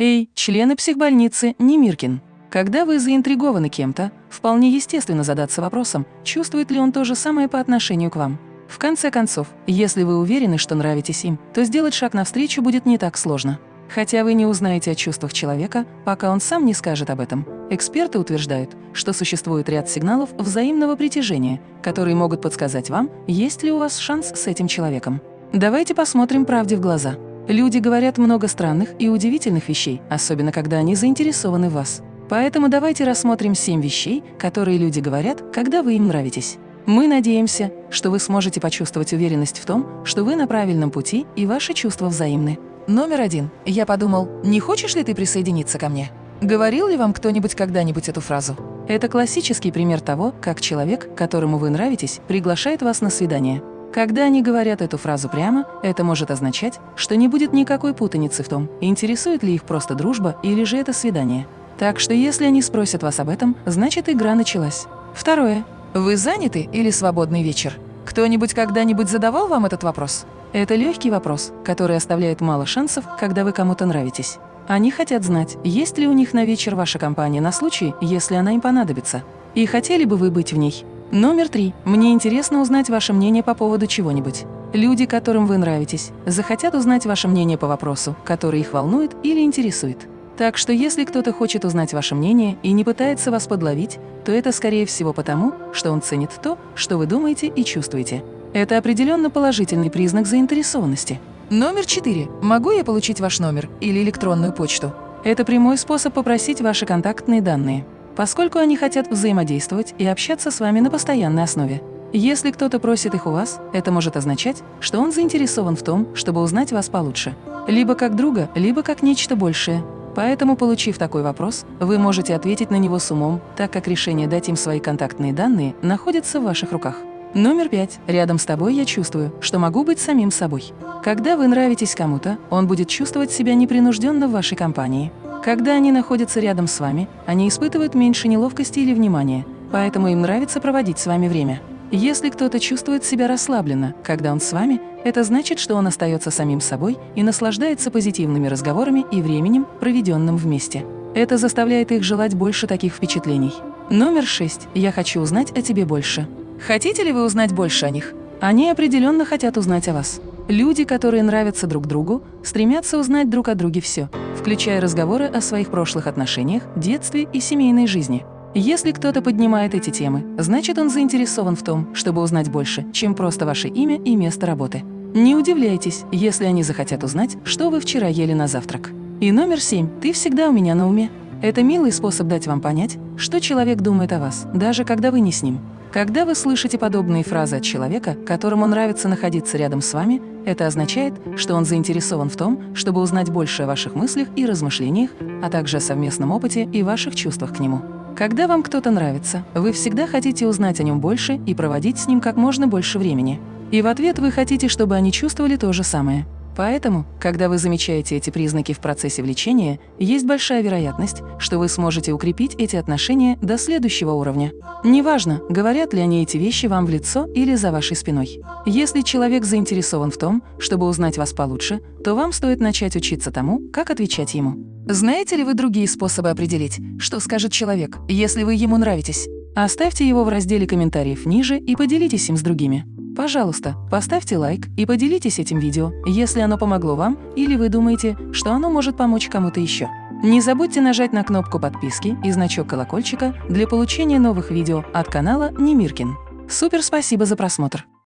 Эй, члены психбольницы Немиркин! Когда вы заинтригованы кем-то, вполне естественно задаться вопросом, чувствует ли он то же самое по отношению к вам. В конце концов, если вы уверены, что нравитесь им, то сделать шаг навстречу будет не так сложно. Хотя вы не узнаете о чувствах человека, пока он сам не скажет об этом. Эксперты утверждают, что существует ряд сигналов взаимного притяжения, которые могут подсказать вам, есть ли у вас шанс с этим человеком. Давайте посмотрим правде в глаза. Люди говорят много странных и удивительных вещей, особенно когда они заинтересованы в вас. Поэтому давайте рассмотрим семь вещей, которые люди говорят, когда вы им нравитесь. Мы надеемся, что вы сможете почувствовать уверенность в том, что вы на правильном пути и ваши чувства взаимны. Номер один. Я подумал, не хочешь ли ты присоединиться ко мне? Говорил ли вам кто-нибудь когда-нибудь эту фразу? Это классический пример того, как человек, которому вы нравитесь, приглашает вас на свидание. Когда они говорят эту фразу прямо, это может означать, что не будет никакой путаницы в том, интересует ли их просто дружба или же это свидание. Так что если они спросят вас об этом, значит игра началась. Второе. Вы заняты или свободный вечер? Кто-нибудь когда-нибудь задавал вам этот вопрос? Это легкий вопрос, который оставляет мало шансов, когда вы кому-то нравитесь. Они хотят знать, есть ли у них на вечер ваша компания на случай, если она им понадобится. И хотели бы вы быть в ней. Номер три. Мне интересно узнать ваше мнение по поводу чего-нибудь. Люди, которым вы нравитесь, захотят узнать ваше мнение по вопросу, который их волнует или интересует. Так что если кто-то хочет узнать ваше мнение и не пытается вас подловить, то это скорее всего потому, что он ценит то, что вы думаете и чувствуете. Это определенно положительный признак заинтересованности. Номер четыре. Могу я получить ваш номер или электронную почту? Это прямой способ попросить ваши контактные данные поскольку они хотят взаимодействовать и общаться с вами на постоянной основе. Если кто-то просит их у вас, это может означать, что он заинтересован в том, чтобы узнать вас получше. Либо как друга, либо как нечто большее. Поэтому, получив такой вопрос, вы можете ответить на него с умом, так как решение дать им свои контактные данные находится в ваших руках. Номер пять. Рядом с тобой я чувствую, что могу быть самим собой. Когда вы нравитесь кому-то, он будет чувствовать себя непринужденно в вашей компании. Когда они находятся рядом с вами, они испытывают меньше неловкости или внимания, поэтому им нравится проводить с вами время. Если кто-то чувствует себя расслабленно, когда он с вами, это значит, что он остается самим собой и наслаждается позитивными разговорами и временем, проведенным вместе. Это заставляет их желать больше таких впечатлений. Номер шесть. Я хочу узнать о тебе больше. Хотите ли вы узнать больше о них? Они определенно хотят узнать о вас. Люди, которые нравятся друг другу, стремятся узнать друг о друге все, включая разговоры о своих прошлых отношениях, детстве и семейной жизни. Если кто-то поднимает эти темы, значит он заинтересован в том, чтобы узнать больше, чем просто ваше имя и место работы. Не удивляйтесь, если они захотят узнать, что вы вчера ели на завтрак. И номер семь. Ты всегда у меня на уме. Это милый способ дать вам понять, что человек думает о вас, даже когда вы не с ним. Когда вы слышите подобные фразы от человека, которому нравится находиться рядом с вами, это означает, что он заинтересован в том, чтобы узнать больше о ваших мыслях и размышлениях, а также о совместном опыте и ваших чувствах к нему. Когда вам кто-то нравится, вы всегда хотите узнать о нем больше и проводить с ним как можно больше времени. И в ответ вы хотите, чтобы они чувствовали то же самое. Поэтому, когда вы замечаете эти признаки в процессе влечения, есть большая вероятность, что вы сможете укрепить эти отношения до следующего уровня. Неважно, говорят ли они эти вещи вам в лицо или за вашей спиной. Если человек заинтересован в том, чтобы узнать вас получше, то вам стоит начать учиться тому, как отвечать ему. Знаете ли вы другие способы определить, что скажет человек, если вы ему нравитесь? Оставьте его в разделе комментариев ниже и поделитесь им с другими. Пожалуйста, поставьте лайк и поделитесь этим видео, если оно помогло вам или вы думаете, что оно может помочь кому-то еще. Не забудьте нажать на кнопку подписки и значок колокольчика для получения новых видео от канала Немиркин. Супер спасибо за просмотр!